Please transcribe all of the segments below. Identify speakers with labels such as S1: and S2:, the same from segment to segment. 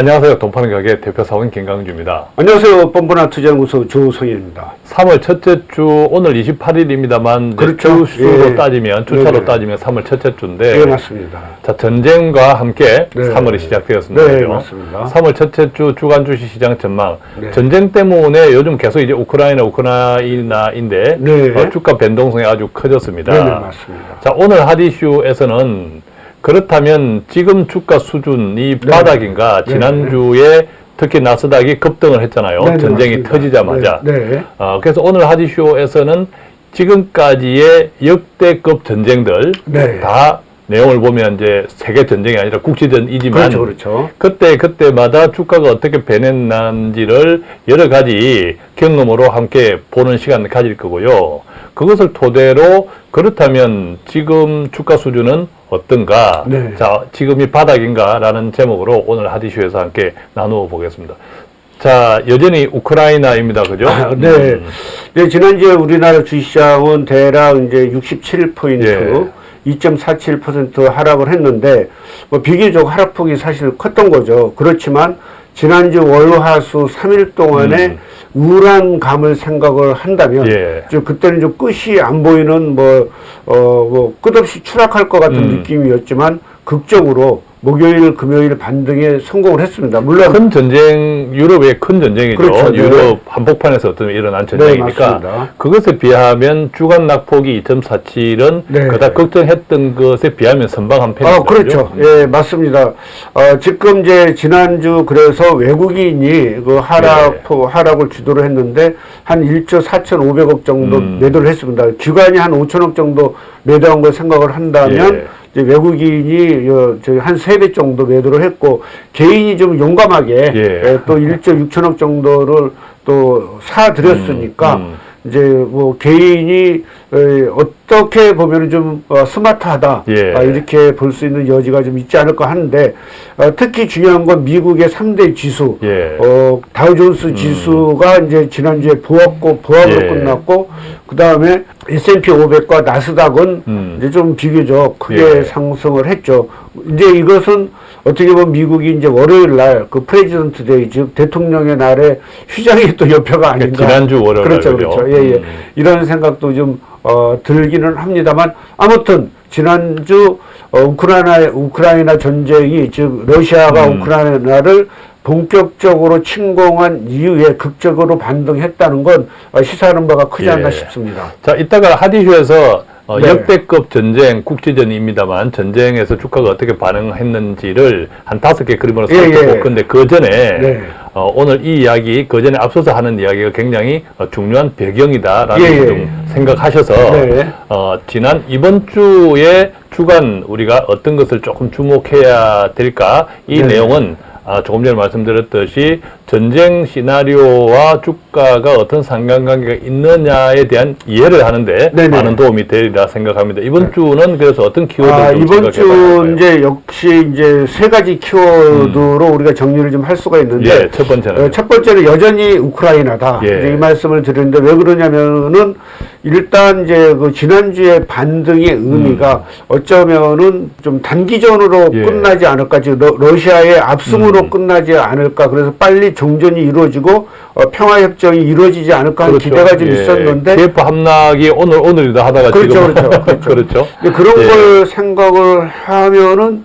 S1: 안녕하세요. 돈파는 가게 대표 사원 김강주입니다.
S2: 안녕하세요. 뻔뻔한 투자연구소 조성현입니다.
S1: 3월 첫째 주 오늘 28일입니다만
S2: 그렇죠.
S1: 주수로
S2: 예.
S1: 따지면 주차로
S2: 네네.
S1: 따지면 3월 첫째 주인데
S2: 네, 맞습니다.
S1: 자 전쟁과 함께
S2: 네.
S1: 3월이 시작되었습니다.
S2: 네? 맞습니다.
S1: 3월 첫째 주 주간 주식 시장 전망.
S2: 네.
S1: 전쟁 때문에 요즘 계속 이제 우크라이나 우크라이나인데
S2: 네.
S1: 어, 주가 변동성이 아주 커졌습니다.
S2: 네, 네, 맞습니다.
S1: 자 오늘 하디슈에서는 그렇다면 지금 주가 수준이
S2: 네.
S1: 바닥인가
S2: 네.
S1: 지난주에 특히 나스닥이 급등을 했잖아요.
S2: 네, 네,
S1: 전쟁이
S2: 맞습니다.
S1: 터지자마자.
S2: 네, 네.
S1: 어, 그래서 오늘 하디쇼에서는 지금까지의 역대급 전쟁들
S2: 네.
S1: 다 내용을 보면 이제 세계 전쟁이 아니라 국지전이지만
S2: 그렇죠, 그렇죠.
S1: 그때 그때마다 주가가 어떻게 변했는지를 여러 가지 경험으로 함께 보는 시간을 가질 거고요. 그것을 토대로 그렇다면 지금 주가 수준은 어떤가?
S2: 네.
S1: 자, 지금이 바닥인가 라는 제목으로 오늘 하디쇼에서 함께 나누어 보겠습니다. 자, 여전히 우크라이나입니다. 그죠?
S2: 아, 네.
S1: 음.
S2: 네, 지난주에 우리나라 주식시장은 대략 이제 67포인트,
S1: 예.
S2: 2.47% 하락을 했는데, 뭐 비교적 하락폭이 사실 컸던 거죠. 그렇지만, 지난주 월화수 3일 동안에
S1: 음.
S2: 우울한 감을 생각을 한다면,
S1: 예.
S2: 저 그때는 좀 끝이 안 보이는 뭐, 어, 뭐, 끝없이 추락할 것 같은
S1: 음.
S2: 느낌이었지만, 극적으로 목요일, 금요일 반등에 성공을 했습니다. 물론,
S1: 큰 전쟁, 유럽의 큰 전쟁이죠.
S2: 그렇죠. 네.
S1: 유럽 한복판에서 어떤 일어난 전쟁이니까
S2: 맞습니다.
S1: 그것에 비하면 주간 낙폭이 2.47은
S2: 네.
S1: 그다 걱정했던 것에 비하면 선방한 편이죠.
S2: 아, 그렇죠. 예, 맞습니다. 어, 지금 이제 지난주 그래서 외국인이 그 하락,
S1: 네.
S2: 포- 하락을 주도를 했는데 한 1조 4,500억 정도
S1: 음.
S2: 매도를 했습니다. 기관이 한 5천억 정도 매도한 걸 생각을 한다면
S1: 예.
S2: 외국인이 어, 저희 한 세 배 정도 매도를 했고 개인이 좀 용감하게
S1: 예.
S2: 예, 또 1조 6천억 정도를 또 사들였으니까
S1: 음,
S2: 이제 뭐 개인이 에, 어떻게 보면 좀 어, 스마트하다
S1: 예.
S2: 아, 이렇게 볼 수 있는 여지가 좀 있지 않을까 하는데 어, 특히 중요한 건 미국의 3대 지수
S1: 예.
S2: 어, 다우존스 지수가 이제 지난주에 보합고 보합으로
S1: 예.
S2: 끝났고 그 다음에 S&P 500과 나스닥은
S1: 음.
S2: 이제 좀 비교적 크게
S1: 예.
S2: 상승을 했죠. 이제 이것은 어떻게 보면 미국이 이제 월요일 날 그 President Day 즉 대통령의 날에 휴장이 또 여파가 아닌가.
S1: 그러니까 지난주 월요일
S2: 그렇죠,
S1: 날,
S2: 그렇죠. 예, 예.
S1: 음.
S2: 이런 생각도 좀 어, 들기는 합니다만 아무튼 지난주 어, 우크라이나 우크라이나 전쟁이 즉 러시아가
S1: 음.
S2: 우크라이나를 본격적으로 침공한 이후에 극적으로 반등했다는 건 어, 시사하는 바가 크지
S1: 예.
S2: 않나 싶습니다.
S1: 자, 이따가 하디슈에서 어,
S2: 네.
S1: 역대급 전쟁, 국지전입니다만 전쟁에서 주가가 어떻게 반응했는지를 한 다섯 개 그림으로
S2: 예,
S1: 살펴볼
S2: 예.
S1: 건데 그 전에
S2: 네.
S1: 어, 오늘 이 이야기 그 전에 앞서서 하는 이야기가 굉장히 어, 중요한 배경이다라는
S2: 예,
S1: 걸
S2: 예.
S1: 좀 생각하셔서
S2: 네.
S1: 어, 지난 이번 주에 주간 우리가 어떤 것을 조금 주목해야 될까 이
S2: 네.
S1: 내용은 아, 조금 전에 말씀드렸듯이 전쟁 시나리오와 주가가 어떤 상관관계가 있느냐에 대한 이해를 하는데
S2: 네네.
S1: 많은 도움이 되리라 생각합니다. 이번 주는 그래서 어떤 키워드를
S2: 아,
S1: 좀
S2: 이번 주 이제 역시 이제 세 가지 키워드로 우리가 정리를 좀 할 수가 있는데
S1: 예, 첫 번째는
S2: 어, 첫 번째는 여전히 우크라이나다.
S1: 예.
S2: 이 말씀을 드리는데 왜 그러냐면은 일단 이제 그 지난주에 반등의 의미가 어쩌면은 좀 단기전으로
S1: 음. 예.
S2: 끝나지 않을까. 즉 러- 러시아의 압승으로
S1: 음.
S2: 끝나지 않을까. 그래서 빨리 종전이 이루어지고 어, 평화협정이 이루어지지 않을까 하는
S1: 그렇죠.
S2: 기대가 좀
S1: 예,
S2: 있었는데
S1: KF 함락이 오늘 오늘이다 하다가
S2: 그렇죠,
S1: 지금
S2: 그렇죠, 그렇죠.
S1: 그렇죠.
S2: 근데 그런
S1: 예.
S2: 걸 생각을 하면은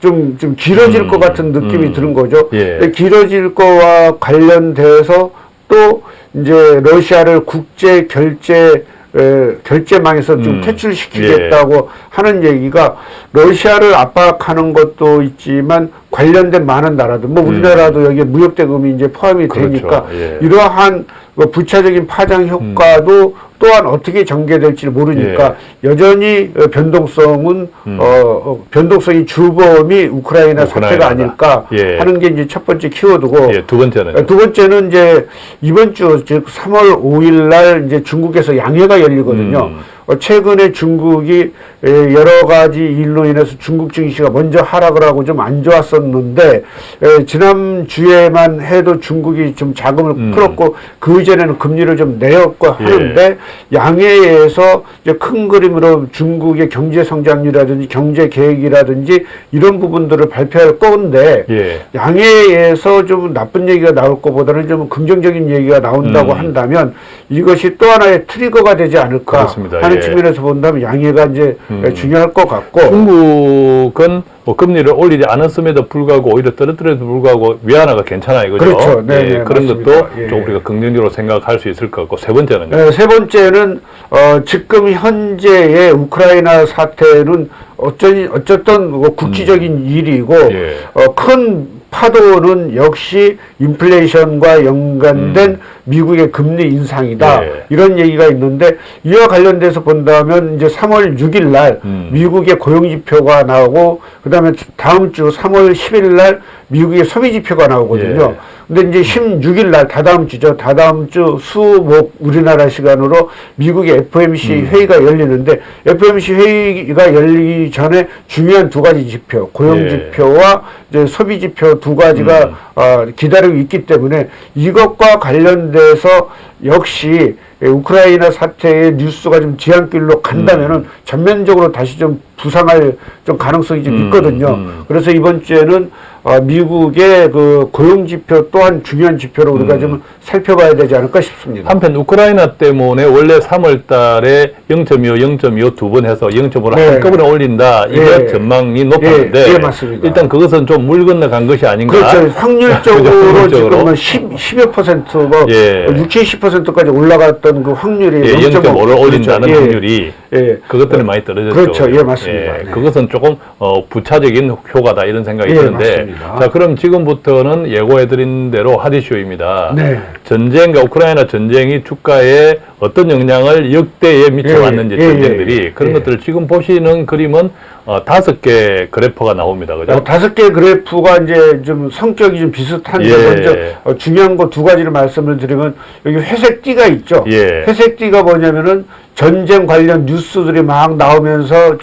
S2: 좀, 좀 길어질
S1: 음,
S2: 것 같은 느낌이
S1: 음.
S2: 드는 거죠.
S1: 예.
S2: 길어질 거와 관련돼서 또 이제 러시아를 국제 결제 에, 결제망에서 좀
S1: 음,
S2: 퇴출시키겠다고 하는 얘기가 러시아를 압박하는 것도 있지만 관련된 많은 나라들, 뭐 우리나라도 여기에 무역 대금이 이제 포함이
S1: 음. 그렇죠.
S2: 되니까
S1: 예.
S2: 이러한 뭐 부차적인 파장 효과도 또한 어떻게 전개될지 모르니까 여전히 어, 변동성은
S1: 예. 음.
S2: 어, 어, 변동성이 주범이 우크라이나 사태가. 아닐까
S1: 예.
S2: 하는 게 이제 첫 번째 키워드고
S1: 예, 두 번째는
S2: 어, 두 번째는 이제 이번 주 즉 3월 5일 날 이제 중국에서 양회가 열리거든요.
S1: 음.
S2: 어, 최근에 중국이 에, 여러 가지 일로 인해서 중국 증시가 먼저 하락을 하고 좀 안 좋았었는데 에, 지난 주에만 해도 중국이 좀 자금을
S1: 음.
S2: 풀었고 그 이전에는 금리를 좀 내었고
S1: 예.
S2: 하는데 양해에서 이제 큰 그림으로 중국의 경제 성장률이라든지 경제 계획이라든지 이런 부분들을 발표할 건데
S1: 예.
S2: 양해에서 좀 나쁜 얘기가 나올 것보다는 좀 긍정적인 얘기가 나온다고
S1: 음.
S2: 한다면 이것이 또 하나의 트리거가 되지 않을까
S1: 그렇습니다.
S2: 하는
S1: 예.
S2: 측면에서 본다면 양해가 이제
S1: 음.
S2: 중요할 것 같고
S1: 중국은 뭐 금리를 올리지 않았음에도 불구하고 오히려 떨어뜨려도 불구하고 위안화가 괜찮아요, 그죠?
S2: 그렇죠. 네,
S1: 예,
S2: 네,
S1: 그런
S2: 맞습니다.
S1: 것도
S2: 예.
S1: 좀 우리가 긍정적으로 생각할 수 있을 것 같고 세 번째는요.
S2: 네, 세 번째는 어, 지금 현재의 우크라이나 사태는 어쩌, 어쨌든 뭐 국지적인 일이고
S1: 음. 예.
S2: 어, 큰 파도는 역시 인플레이션과 연관된 미국의 금리 인상이다.
S1: 음. 예.
S2: 이런 얘기가 있는데 이와 관련돼서 본다면 이제 3월 6일 날
S1: 음.
S2: 미국의 고용 지표가 나오고 그다음에 다음 주 3월 10일 날 미국의 소비 지표가 나오거든요.
S1: 예.
S2: 근데 이제 16일 날 다다음 주죠. 다다음 주 수목 우리나라 시간으로 미국의 FOMC
S1: 음.
S2: 회의가 열리는데 FOMC 회의가 열리기 전에 중요한 두 가지 지표, 고용
S1: 예.
S2: 지표와 이제 소비 지표 두 가지가
S1: 음.
S2: 어, 기다리고 있기 때문에 이것과 관련 돼서 역시 우크라이나 사태의 뉴스가 좀 지향길로 간다면은 전면적으로 다시 좀 부상할 좀 가능성이 좀
S1: 음,
S2: 있거든요.
S1: 음.
S2: 그래서 이번 주에는 어, 미국의 그 고용 지표 또한 중요한 지표로 우리가
S1: 음.
S2: 좀 살펴봐야 되지 않을까 싶습니다.
S1: 한편 우크라이나 때문에 원래 3월 달에 0.25, 0.25 두 번 해서 0.5를
S2: 네.
S1: 한꺼번에 올린다. 이게
S2: 예.
S1: 전망이 높았는데
S2: 예, 예, 맞습니다.
S1: 일단 그것은 좀 물 건너간 것이 아닌가.
S2: 그렇죠. 확률적으로. 지금은 10, 10여 퍼센트, 뭐,
S1: 예.
S2: 60, 70%까지 올라갔던 그 확률이
S1: 예, 0.5를 올린다는
S2: 그렇죠. 예.
S1: 확률이
S2: 예.
S1: 그것들은 많이 떨어졌죠.
S2: 그렇죠. 예, 맞습니다. 네.
S1: 그것은 조금 어, 부차적인 효과다 이런 생각이
S2: 예,
S1: 드는데
S2: 맞습니다.
S1: 자 그럼 지금부터는 예고해드린 대로 하디쇼입니다.
S2: 네.
S1: 전쟁과 우크라이나 전쟁이 주가에 어떤 영향을 역대에 미쳐왔는지
S2: 예, 예,
S1: 전쟁들이
S2: 예,
S1: 그런
S2: 예.
S1: 것들을 지금 보시는 그림은 어, 다섯 개 그래퍼가 나옵니다. 그죠?
S2: 어, 다섯 개 그래프가 이제 좀 성격이 좀 비슷한데
S1: 예.
S2: 먼저 어, 중요한 거 두 가지를 말씀을 드리면 여기 회색 띠가 있죠.
S1: 예.
S2: 회색 띠가 뭐냐면은 전쟁 관련 뉴스들이 막 나오면서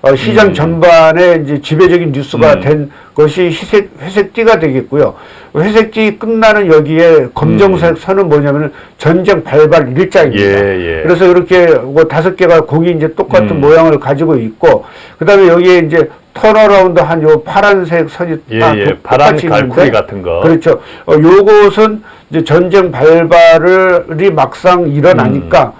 S2: 어, 시장
S1: 음.
S2: 전반에 이제 지배적인 뉴스가
S1: 음.
S2: 된 것이 회색, 회색 띠가 되겠고요. 회색 띠 끝나는 여기에 검정색 선은 뭐냐면은 전쟁 발발 일자입니다.
S1: 음. 예, 예.
S2: 그래서 이렇게 뭐 다섯 개가 공이 이제 똑같은
S1: 음.
S2: 모양을 가지고 있고 그 다음에 여기에 이제 turnaround 한 요 파란색 선이
S1: 예,
S2: 다
S1: 예.
S2: 똑-
S1: 파란 갈고리 같은 거.
S2: 그렇죠. 어, 요것은 이제 전쟁 발발이 막상 일어나니까
S1: 음.
S2: 어,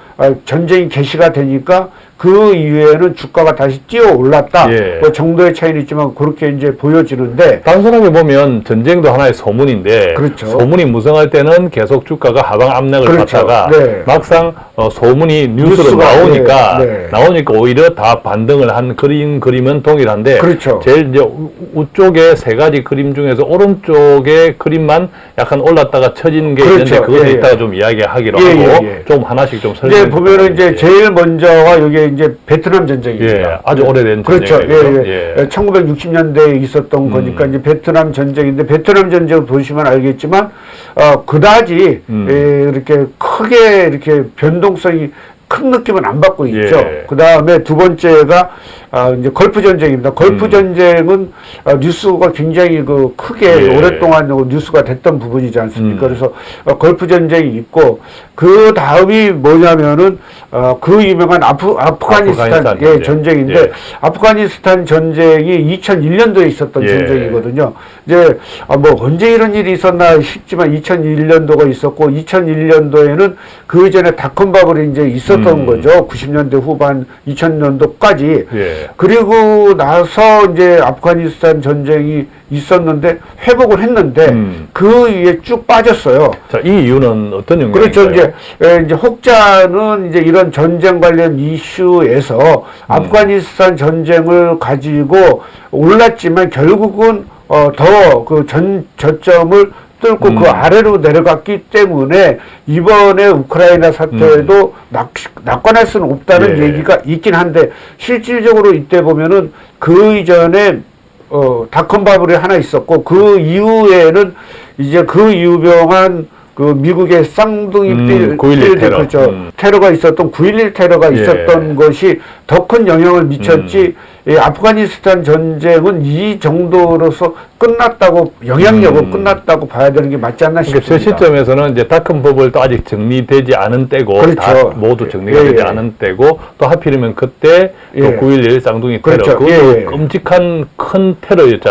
S2: 전쟁이 개시가 되니까 그 이후에는 주가가 다시 뛰어 올랐다.
S1: 예.
S2: 뭐 정도의 차이는 있지만 그렇게 이제 보여지는데
S1: 단순하게 보면 전쟁도 하나의 소문인데
S2: 그렇죠.
S1: 소문이 무성할 때는 계속 주가가 하방 압력을
S2: 그렇죠.
S1: 받다가
S2: 네.
S1: 막상 어, 소문이 뉴스로 나오니까
S2: 네, 네.
S1: 나오니까 오히려 다 반등을 한 그림 그림은 동일한데
S2: 그렇죠.
S1: 제일 이제 우- 우쪽에 세 가지 그림 중에서 오른쪽의 그림만 약간 올랐다가 처진 게
S2: 그렇죠.
S1: 있는데 그것은
S2: 예, 예.
S1: 이따가 좀 이야기하기로
S2: 예,
S1: 하고
S2: 예, 예.
S1: 좀 하나씩 좀 설명해
S2: 이제 보면은 이제. 제일 먼저가 여기 이제 베트남 전쟁입니다.
S1: 예, 아주 오래된
S2: 그렇죠.
S1: 전쟁이죠.
S2: 예, 예.
S1: 예.
S2: 1960년대에 있었던
S1: 음.
S2: 거니까 이제 베트남 전쟁인데 베트남 전쟁 보시면 알겠지만 어 그다지
S1: 음.
S2: 예, 이렇게 크게 이렇게 변동성이 큰 느낌은 안 받고 있죠.
S1: 예.
S2: 그 다음에 두 번째가 아, 이제 걸프 전쟁입니다. 걸프
S1: 음.
S2: 전쟁은 어, 뉴스가 굉장히 그 크게
S1: 예.
S2: 오랫동안 뉴스가 됐던 부분이지 않습니까?
S1: 음.
S2: 그래서 어, 걸프 전쟁이 있고 그 다음이 뭐냐면은 어, 그 유명한 아프, 아프가니스탄,
S1: 아프가니스탄
S2: 예,
S1: 전쟁.
S2: 전쟁인데
S1: 예.
S2: 아프가니스탄 전쟁이 2001년도에 있었던
S1: 예.
S2: 전쟁이거든요. 이제 아, 뭐 언제 이런 일이 있었나 싶지만 2001년도가 있었고 2001년도에는 그 전에 bubble이 이제 있었던
S1: 음.
S2: 거죠. 90년대 후반 2000년도까지.
S1: 예.
S2: 그리고 나서 이제 아프가니스탄 전쟁이 있었는데 회복을 했는데
S1: 음.
S2: 그 이후에 쭉 빠졌어요.
S1: 자, 이 이유는 어떤 영향인가요?
S2: 그렇죠. 이제, 에, 이제 혹자는 이제 이런 전쟁 관련 이슈에서
S1: 음.
S2: 아프가니스탄 전쟁을 가지고 올랐지만 결국은 어, 더 그 전 저점을 뚫고
S1: 음.
S2: 그 아래로 내려갔기 때문에 이번에 우크라이나 사태에도 낙, 낙관할 수는 없다는
S1: 음. 예.
S2: 얘기가 있긴 한데 실질적으로 이때 보면은 그 이전에 어, 닷컴 바블이 하나 있었고 그 이후에는 이제 그 유명한 그 미국의 쌍둥이
S1: 음,
S2: 빌-
S1: 9.11
S2: 빌딩,
S1: 테러.
S2: 그렇죠.
S1: 음.
S2: 테러가 있었던 9.11 테러가
S1: 예.
S2: 있었던 것이 더 큰 영향을 미쳤지 이 아프가니스탄 전쟁은 이 정도로서 끝났다고 영향력 은
S1: 음.
S2: 끝났다고 봐야 되는 게 맞지 않나
S1: 그러니까 저
S2: 싶습니다.
S1: 시점에서는 이제 다큰 법을 또 아직 정리되지 않은 때고
S2: 그렇죠.
S1: 다 모두 정리가
S2: 예,
S1: 되지
S2: 예.
S1: 않은 때고 또 하필이면 그때
S2: 예.
S1: 또9.11 쌍둥이 테러
S2: 그렇죠.
S1: 그것도
S2: 예, 예.
S1: 끔찍한 큰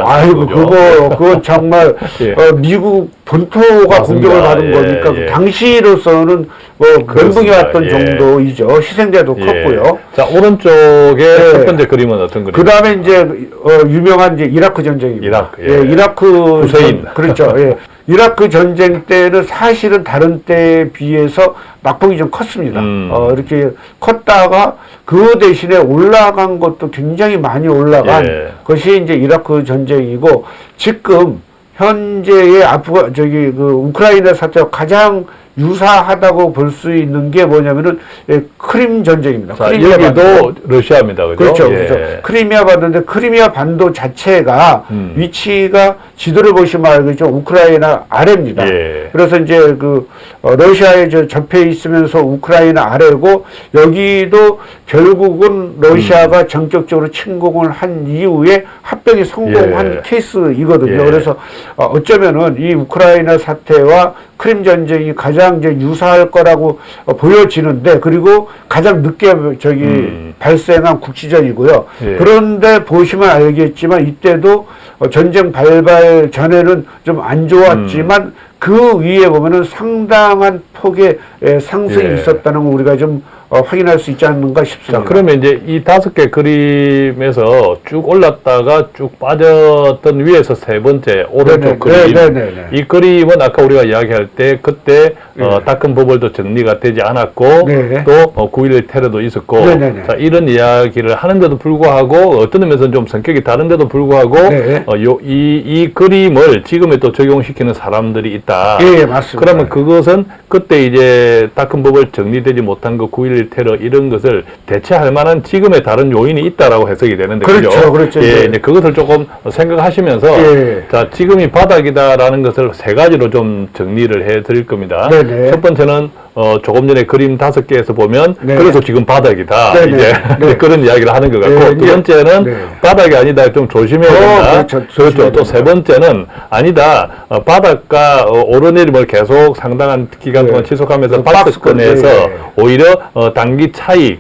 S1: 않습니까?
S2: 아이고? 그거 그건 정말
S1: 예.
S2: 어, 미국 본토가
S1: 맞습니다.
S2: 공격을 받은
S1: 예,
S2: 거니까 그
S1: 예.
S2: 당시로서는 뭐 멘붕이. 왔던
S1: 예.
S2: 정도이죠. 희생자도
S1: 예.
S2: 컸고요.
S1: 자 오른쪽에
S2: 예.
S1: 첫 번째 그림은 어떤
S2: 그
S1: 그림입니까?
S2: 다음에 이제 어, 유명한 이제 이라크 전쟁입니다.
S1: 이라크, 예.
S2: 예, 이라크
S1: 후세인.
S2: 전- 그렇죠. 예. 이라크 전쟁 때는 사실은 다른 때에 비해서 낙폭이 좀 컸습니다.
S1: 음.
S2: 어, 이렇게 컸다가 그 대신에 올라간 것도 굉장히 많이 올라간
S1: 예.
S2: 것이 이제 이라크 전쟁이고 지금 현재의 아프가 저기 그 우크라이나 사태와 가장 유사하다고 볼 수 있는 게 뭐냐면은 예, 크림 전쟁입니다.
S1: 자
S2: 크리미아 반도.
S1: 여기도 러시아입니다, 그죠?
S2: 그렇죠,
S1: 예.
S2: 그렇죠. 크리미아 반도인데 크리미아 반도 자체가
S1: 음.
S2: 위치가 지도를 보시면 알겠죠. 우크라이나 아래입니다.
S1: 예.
S2: 그래서 이제 그 어, 러시아에 저 접해 있으면서 우크라이나 아래고 여기도 결국은 러시아가
S1: 음.
S2: 전격적으로 침공을 한 이후에 합병이 성공한
S1: 예.
S2: 케이스이거든요.
S1: 예.
S2: 그래서 어, 어쩌면은 이 우크라이나 사태와 크림 전쟁이 가장 이제 유사할 거라고 어, 보여지는데 그리고 가장 늦게 저기
S1: 음.
S2: 발생한 국지전이고요.
S1: 예.
S2: 그런데 보시면 알겠지만 이때도 어, 전쟁 발발 전에는 좀 안 좋았지만
S1: 음.
S2: 그 위에 보면은 상당한 폭의 에, 상승이
S1: 예.
S2: 있었다는 거 우리가 좀 어, 확인할 수 있지 않는가 싶습니다.
S1: 자, 그러면 이제 이 다섯 개 그림에서 쭉 올랐다가 쭉 빠졌던 위에서 세 번째 오른쪽
S2: 네네,
S1: 그림.
S2: 네네네.
S1: 이 그림은 아까 우리가 이야기할 때 그때 어,
S2: 네.
S1: 다큰 버블도 정리가 되지 않았고
S2: 네.
S1: 또 어, 9.11 테러도 있었고
S2: 네네네.
S1: 자, 이런 이야기를 하는데도 불구하고 어떤 의미에서는 좀 성격이 다른데도 불구하고
S2: 네.
S1: 어, 요, 이, 이 그림을 지금에 또 적용시키는 사람들이 있다.
S2: 예, 예, 맞습니다.
S1: 그러면 그것은 그때 이제 다큰 법을 정리되지 못한 그 9.11 테러 이런 것을 대체할 만한 지금의 다른 요인이 있다라고 해석이 되는데
S2: 그렇죠,
S1: 그죠?
S2: 그렇죠.
S1: 예,
S2: 예.
S1: 이제 그것을 조금 생각하시면서
S2: 예.
S1: 자 지금이 바닥이다라는 것을 세 가지로 좀 정리를 해드릴 겁니다.
S2: 네네.
S1: 첫 번째는 어, 조금 전에 그림 다섯 개에서 보면
S2: 네.
S1: 그래서 지금 바닥이다
S2: 네네.
S1: 이제
S2: 네.
S1: 그런 이야기를 하는 것 같고
S2: 네,
S1: 두
S2: 이제-
S1: 번째는
S2: 네.
S1: 바닥이 아니다 좀 조심해야
S2: 어,
S1: 된다.
S2: 그렇죠. 조심해야
S1: 또세 번째는 아니다 어, 바닥과 어, 오르내림을 계속 상당한 기간
S2: 네.
S1: 동안 지속하면서
S2: 그 박스권,
S1: 박스권에서. 오히려 어, 단기 차익을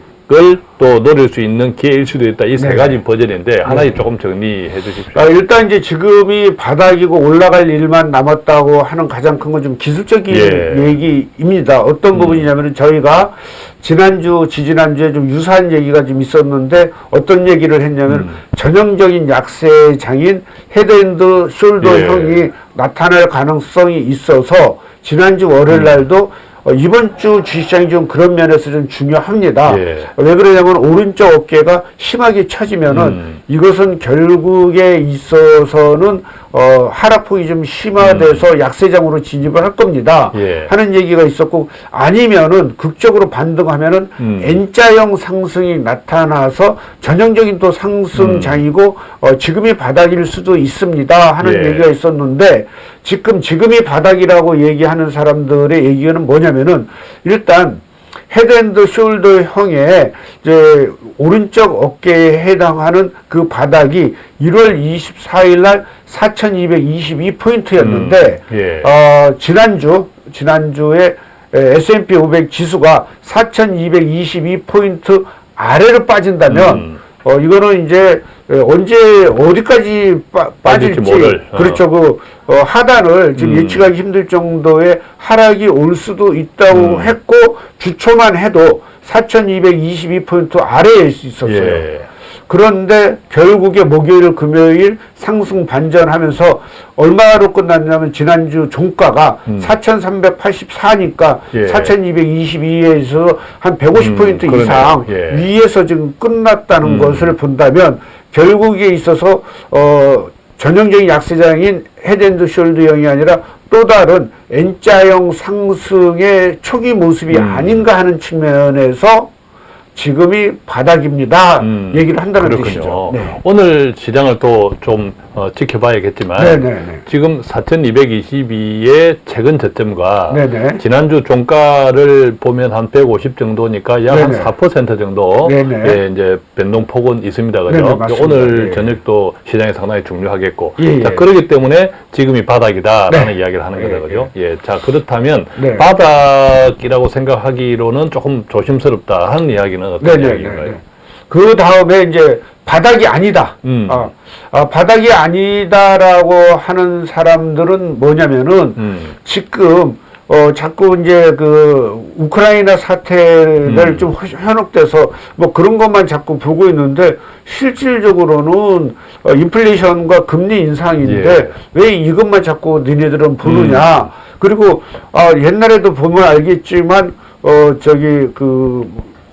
S1: 또 노릴 수 있는 기회일 수도 있다. 이세
S2: 네.
S1: 가지 버전인데 하나씩 조금 정리해 주십시오.
S2: 아, 일단 이제 지금이 바닥이고 올라갈 일만 남았다고 하는 가장 큰 건 좀 기술적인
S1: 예.
S2: 얘기입니다. 어떤
S1: 음.
S2: 부분이냐면 저희가 지난주, 지지난주에 좀 유사한 얘기가 좀 있었는데 어떤 얘기를 했냐면
S1: 음.
S2: 전형적인 약세 장인 head and shoulder
S1: 예.
S2: 형이 나타날 가능성이 있어서 지난주 월요일 날도 어, 이번 주 주시장이 좀 그런 면에서 좀 중요합니다.
S1: 예.
S2: 왜 그러냐면 오른쪽 어깨가 심하게 처지면은
S1: 음.
S2: 이것은 결국에 있어서는 어, 하락폭이 좀 심화돼서 약세장으로 진입을 할 겁니다.
S1: 음. 예.
S2: 하는 얘기가 있었고 아니면은 극적으로 반등하면은
S1: 음.
S2: N자형 상승이 나타나서 전형적인 또 상승장이고 어, 지금이 바닥일 수도 있습니다 하는
S1: 예.
S2: 얘기가 있었는데 지금 지금이 바닥이라고 얘기하는 사람들의 얘기는 뭐냐면은 일단 head and shoulder 형의 이제 오른쪽 어깨에 해당하는 그 바닥이 1월 24일 날 4,222포인트였는데
S1: 음, 예.
S2: 어, 지난주 지난주에 S&P 500 지수가 4,222포인트 아래로 빠진다면
S1: 음.
S2: 어 이거는 이제 에, 언제 어디까지 빠,
S1: 빠질지
S2: 빠질지
S1: 어.
S2: 그렇죠 그 어, 하단을 지금
S1: 음.
S2: 예측하기 힘들 정도의 하락이 올 수도 있다고
S1: 음.
S2: 했고 주초만 해도 4,222포인트 아래에 있었어요.
S1: 예.
S2: 그런데 결국에 목요일, 금요일 상승 반전하면서 얼마로 끝났냐면 지난주 종가가
S1: 음.
S2: 4,384니까
S1: 예.
S2: 4,222에서 한 150포인트
S1: 음.
S2: 이상
S1: 예.
S2: 위에서 지금 끝났다는
S1: 음.
S2: 것을 본다면 결국에 있어서 어 전형적인 약세장인 head and shoulder형이 아니라 또 다른 N자형 상승의 초기 모습이
S1: 음.
S2: 아닌가 하는 측면에서 지금이 바닥입니다.
S1: 음,
S2: 얘기를 한다는
S1: 그렇군요.
S2: 뜻이죠. 네.
S1: 오늘 시장을 또좀 어, 지켜봐야겠지만
S2: 네네네.
S1: 지금 4,222의 최근 저점과
S2: 네네.
S1: 지난주 종가를 보면 한 150 정도니까 약한
S2: 네네.
S1: 4% 정도
S2: 네네.
S1: 예, 이제 변동폭은 있습니다. 그죠?
S2: 네네.
S1: 오늘
S2: 예.
S1: 저녁도 시장이 상당히 중요하겠고.
S2: 예,
S1: 자,
S2: 예.
S1: 그렇기 때문에 지금이 바닥이다라는
S2: 네.
S1: 이야기를 하는
S2: 예,
S1: 거죠. 그죠? 예. 자, 그렇다면
S2: 네.
S1: 바닥이라고 생각하기로는 조금 조심스럽다 하는 이야기는 어떤
S2: 네네네.
S1: 이야기인가요?
S2: 그 다음에 이제 바닥이 아니다.
S1: 음.
S2: 아, 아, 바닥이 아니다라고 하는 사람들은 뭐냐면은
S1: 음.
S2: 지금 어 자꾸 이제 그 우크라이나 사태를
S1: 음.
S2: 좀 현혹돼서 뭐 그런 것만 자꾸 보고 있는데 실질적으로는 어, 인플레이션과 금리 인상인데
S1: 예.
S2: 왜 이것만 자꾸 니네들은 보느냐
S1: 음.
S2: 그리고 아 옛날에도 보면 알겠지만 어 저기 그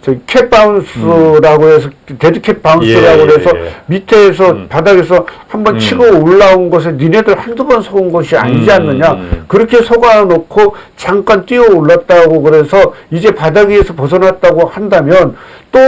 S2: 저기 cat bounce라고 해서 dead cat bounce라고
S1: 예,
S2: 해서
S1: 예, 예.
S2: 밑에서
S1: 음.
S2: 바닥에서 한번
S1: 음.
S2: 치고 올라온 것에 니네들 한두 번 속은 것이 아니지
S1: 음,
S2: 않느냐
S1: 음.
S2: 그렇게 속아놓고 잠깐 뛰어 올랐다고 그래서 이제 바닥 위에서 벗어났다고 한다면 또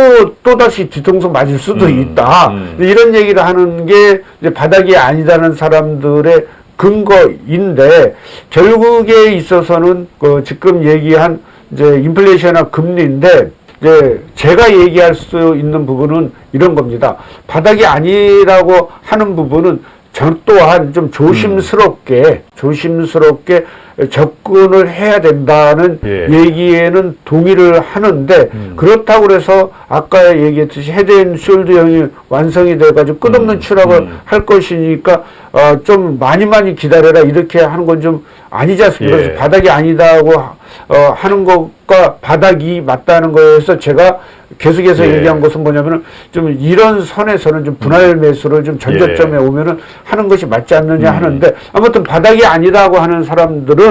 S2: 또다시 뒤통수 맞을 수도
S1: 음,
S2: 있다
S1: 음.
S2: 이런 얘기를 하는 게 이제 바닥이 아니다는 사람들의 근거인데 결국에 있어서는 그 지금 얘기한 이제 인플레이션이나 금리인데 이제 제가 얘기할 수 있는 부분은 이런 겁니다. 바닥이 아니라고 하는 부분은 저 또한 좀 조심스럽게 조심스럽게 접근을 해야 된다는
S1: 예.
S2: 얘기에는 동의를 하는데
S1: 음.
S2: 그렇다고 그래서 아까 얘기했듯이 헤드앤 숄더형이 완성이 돼가지고 끝없는
S1: 음.
S2: 추락을
S1: 음.
S2: 할 것이니까 어, 좀 많이 많이 기다려라 이렇게 하는 건 좀 아니지 않습니까?
S1: 예.
S2: 그래서 바닥이 아니다고 어, 하는 것과 바닥이 맞다는 거에서 제가 계속해서
S1: 예.
S2: 얘기한 것은 뭐냐면은 좀 이런 선에서는 좀 분할 매수를 좀 전저점에 오면은 하는 것이 맞지 않느냐
S1: 음.
S2: 하는데 아무튼 바닥이 아니라고 하는 사람들은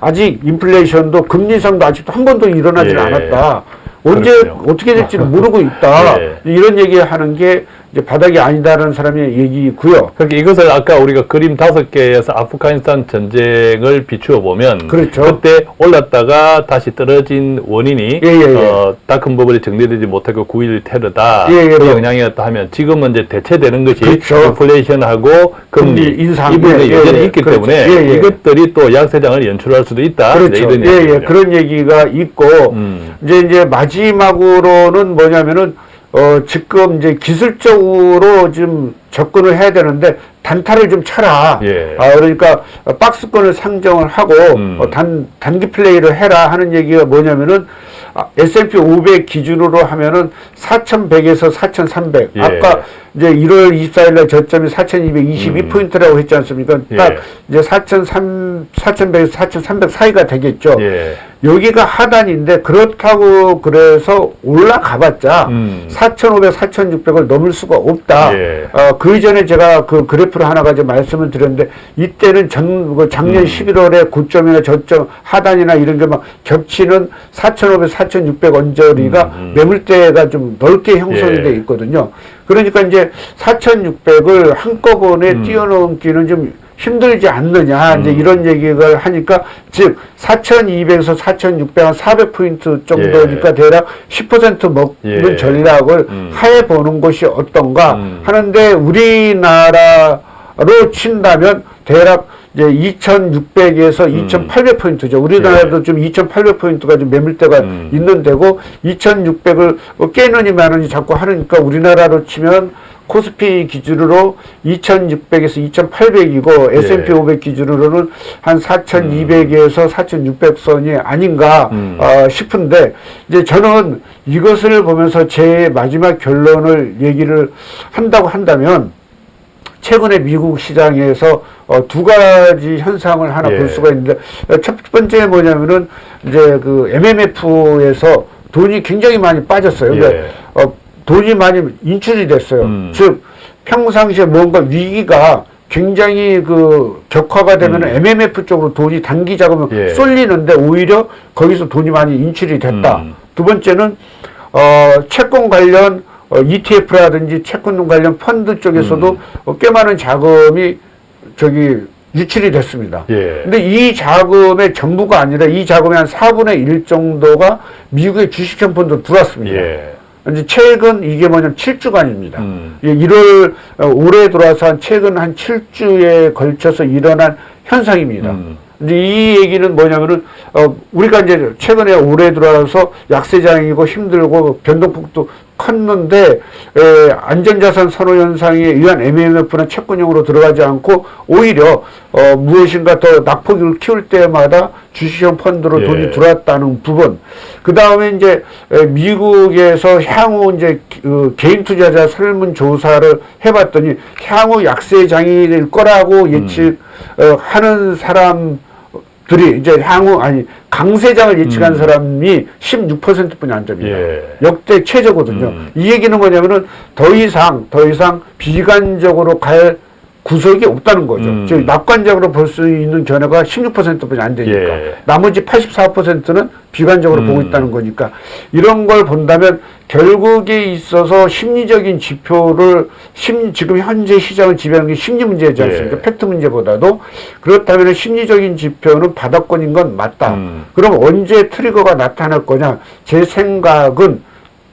S2: 아직 인플레이션도 금리 인상도 아직도 한 번도 일어나지
S1: 예.
S2: 않았다. 언제
S1: 그렇군요.
S2: 어떻게 될지는 모르고 있다.
S1: 예.
S2: 이런 얘기하는 게 이제 바닥이 아니다라는 사람의 얘기고요.
S1: 그러니까 이것을 아까 우리가 그림 다섯 개에서 아프가니스탄 전쟁을 비추어 보면
S2: 그렇죠.
S1: 때 올랐다가 다시 떨어진 원인이
S2: 예, 예, 예.
S1: 어, 다큰 버블이 정리되지 못하고 9일 테러다
S2: 예, 예,
S1: 그
S2: 뭐.
S1: 영향이었다 하면 지금은 이제 대체되는 것이
S2: 그렇죠.
S1: 인플레이션하고 금리
S2: 금리 인상.
S1: 이 부분이
S2: 예, 예,
S1: 여전히
S2: 예.
S1: 있기
S2: 그렇죠.
S1: 때문에
S2: 예, 예.
S1: 이것들이 또 약세장을 연출할 수도 있다
S2: 그렇죠.
S1: 이런
S2: 예, 예. 그런 얘기가 있고,
S1: 음.
S2: 이제, 이제 마지막으로는 뭐냐면은, 어, 지금 이제 기술적으로 좀 접근을 해야 되는데, 단타를 좀 쳐라.
S1: 예.
S2: 아, 그러니까, 어, 박스권을 상정을 하고,
S1: 음.
S2: 어, 단, 단기 플레이를 해라 하는 얘기가 뭐냐면은, 아, S&P 500 기준으로 하면은 4,100에서 4,300.
S1: 예.
S2: 아까 이제 1월 24일 날 저점이 4,222포인트라고 했지 않습니까? 딱
S1: 예.
S2: 이제 4,300, 4,100에서 4,300 사이가 되겠죠.
S1: 예.
S2: 여기가 하단인데 그렇다고 그래서 올라가봤자
S1: 음.
S2: 4,500, 4,600을 넘을 수가 없다.
S1: 예.
S2: 어, 그 이전에 제가 그 그래프를 하나 가지고 말씀을 드렸는데 이때는 전, 그 작년
S1: 음.
S2: 11월에 고점이나 저점 하단이나 이런 게 막 겹치는 4,500, 4,600 언저리가
S1: 음, 음.
S2: 매물대가 좀 넓게 형성이
S1: 예.
S2: 돼 있거든요. 그러니까 이제 4,600을 한꺼번에
S1: 음.
S2: 뛰어넘기는 좀 힘들지 않느냐 이제
S1: 음.
S2: 이런 얘기를 하니까 즉 4,200에서 4,600, 한 400포인트 정도니까
S1: 예.
S2: 대략 10% 먹는
S1: 예.
S2: 전략을
S1: 음.
S2: 해 보는 것이 어떤가
S1: 음.
S2: 하는데 우리나라로 친다면 대략 이제 2,600에서
S1: 음.
S2: 2,800포인트죠. 우리나라도 좀 2,800포인트가 좀 매물대가
S1: 음.
S2: 있는 데고 2,600을 깨느니 마느니 자꾸 하니까 우리나라로 치면 코스피 기준으로 2,600에서 2,800이고 S&P
S1: 예.
S2: 500 기준으로는 한 4,200에서 4,600선이 아닌가
S1: 음.
S2: 어, 싶은데 이제 저는 이것을 보면서 제 마지막 결론을 얘기를 한다고 한다면 최근에 미국 시장에서 어, 두 가지 현상을 하나
S1: 예.
S2: 볼 수가 있는데 어, 첫 번째 뭐냐면은 이제 그 MMF에서 돈이 굉장히 많이 빠졌어요. 그러니까
S1: 예.
S2: 어, 돈이 많이 인출이 됐어요.
S1: 음.
S2: 즉 평상시에 뭔가 위기가 굉장히 그 격화가 되면
S1: 음.
S2: MMF 쪽으로 돈이 단기 자금을
S1: 예.
S2: 쏠리는데 오히려 거기서 돈이 많이 인출이 됐다.
S1: 음.
S2: 두 번째는 어, 채권 관련 어, ETF라든지 채권 관련 펀드 쪽에서도
S1: 음.
S2: 어, 꽤 많은 자금이 저기 유출이 됐습니다.
S1: 예.
S2: 근데 이 자금의 전부가 아니라 이 자금의 한 4분의 1 정도가 미국의 주식형 펀드로 들어왔습니다.
S1: 예.
S2: 이제 최근 이게 뭐냐면 7주간입니다.
S1: 음.
S2: 1월 어, 올해 들어와서 한 최근 한 7주에 걸쳐서 일어난 현상입니다.
S1: 음.
S2: 이제 이 얘기는 뭐냐면은 어 우리가 이제 최근에 올해 들어와서 약세장이고 힘들고 변동폭도 컸는데 에, 안전자산 선호 현상에 의한 MMF나 채권형으로 들어가지 않고 오히려 어 무엇인가 더 낙폭을 키울 때마다 주식형 펀드로
S1: 예.
S2: 돈이 들어왔다는 부분. 그 다음에 이제 에, 미국에서 향후 이제 그 개인 투자자 설문 조사를 해봤더니 향후 약세 장이 될 거라고 예측 어, 하는 사람 들이 이제 향후 아니 강세장을 예측한 사람이 16%뿐이 안 됩니다.
S1: 예.
S2: 역대 최저거든요.
S1: 음.
S2: 이 얘기는 뭐냐면은 더 이상 더 이상 비관적으로 갈 구석이 없다는 거죠.
S1: 음.
S2: 즉 낙관적으로 볼 수 있는 견해가 16%뿐이 안 되니까
S1: 예.
S2: 나머지 84%는 비관적으로
S1: 음.
S2: 보고 있다는 거니까 이런 걸 본다면 결국에 있어서 심리적인 지표를 심 지금 현재 시장을 지배하는 게 심리 문제지 않습니까?
S1: 예.
S2: 팩트 문제보다도 그렇다면 심리적인 지표는 바닥권인 건 맞다.
S1: 음.
S2: 그럼 언제 트리거가 나타날 거냐? 제 생각은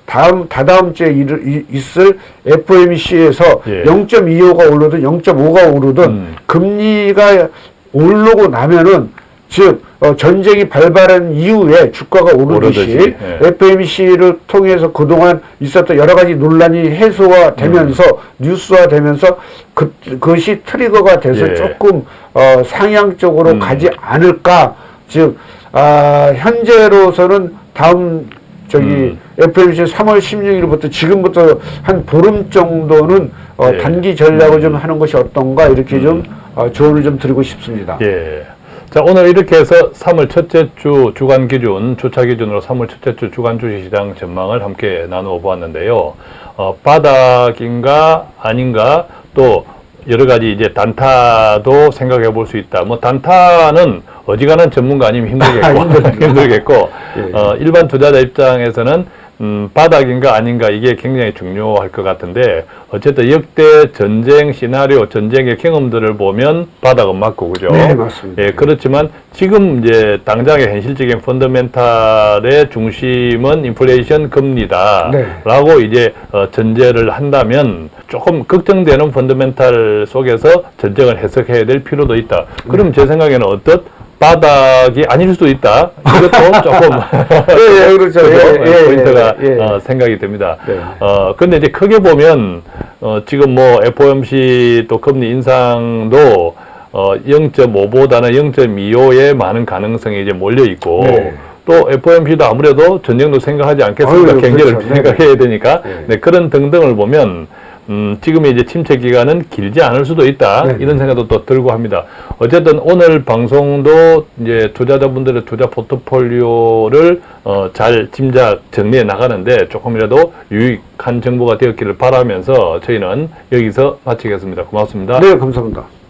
S2: 다음 다다음 주에 일, 이- 있을 FOMC에서
S1: 예.
S2: 0.25가 오르든 0.5가 오르든
S1: 음.
S2: 금리가 오르고 나면은 즉 어, 전쟁이 발발한 이후에 주가가 오르듯이
S1: 예.
S2: FMC를 통해서 그동안 있었던 여러 가지 논란이 해소화되면서 뉴스화 되면서 그, 그것이 트리거가 돼서
S1: 예.
S2: 조금 어, 상향적으로
S1: 음.
S2: 가지 않을까 즉 아, 현재로서는 다음 저기
S1: 음.
S2: FMC 3월 16일부터 지금부터 한 보름 정도는 어,
S1: 예.
S2: 단기 전략을 좀 하는 것이 어떤가 이렇게 좀 어, 조언을 좀 드리고 싶습니다.
S1: 예. 자, 오늘 이렇게 해서 3월 첫째 주 주간 기준, 주차 기준으로 3월 첫째 주 주간 주식시장 전망을 함께 나누어 보았는데요. 어, 바닥인가 아닌가 또 여러 가지 이제 단타도 생각해 볼 수 있다. 뭐 단타는 어지간한 전문가 아니면 힘들겠고. 힘들겠고,
S2: 예.
S1: 어, 일반 투자자 입장에서는 음, 바닥인가 아닌가 이게 굉장히 중요할 것 같은데 어쨌든 역대 전쟁 시나리오, 전쟁의 경험들을 보면 바닥은 맞고 그죠?
S2: 네, 맞습니다.
S1: 예, 그렇지만 지금 이제 당장의 현실적인 펀더멘탈의 중심은 인플레이션 금리다.
S2: 네.
S1: 라고 이제 어, 전제를 한다면 조금 걱정되는 펀더멘탈 속에서 전쟁을 해석해야 될 필요도 있다. 그럼
S2: 네.
S1: 제 생각에는 어떻 바닥이 아닐 수도 있다. 이것도 조금
S2: 예, 예, 그렇죠. 예, 예,
S1: 포인트가
S2: 예, 예.
S1: 어, 생각이 됩니다.
S2: 네.
S1: 어, 근데 이제 크게 보면, 어, 지금 뭐 FOMC 또 금리 인상도 어, 0.5보다는 0.25에 많은 가능성이 이제 몰려 있고,
S2: 네.
S1: 또 FOMC도 아무래도 전쟁도 생각하지 않겠습니까?
S2: 아유,
S1: 경제를
S2: 그렇죠. 네.
S1: 생각해야 되니까.
S2: 네.
S1: 네, 그런 등등을 보면, 음, 지금의 이제 침체 기간은 길지 않을 수도 있다.
S2: 네.
S1: 이런 생각도 또 들고 합니다. 어쨌든 오늘 방송도 이제 투자자분들의 투자 포트폴리오를 어, 잘 짐작 정리해 나가는데 조금이라도 유익한 정보가 되었기를 바라면서 저희는 여기서 마치겠습니다. 고맙습니다.
S2: 네, 감사합니다.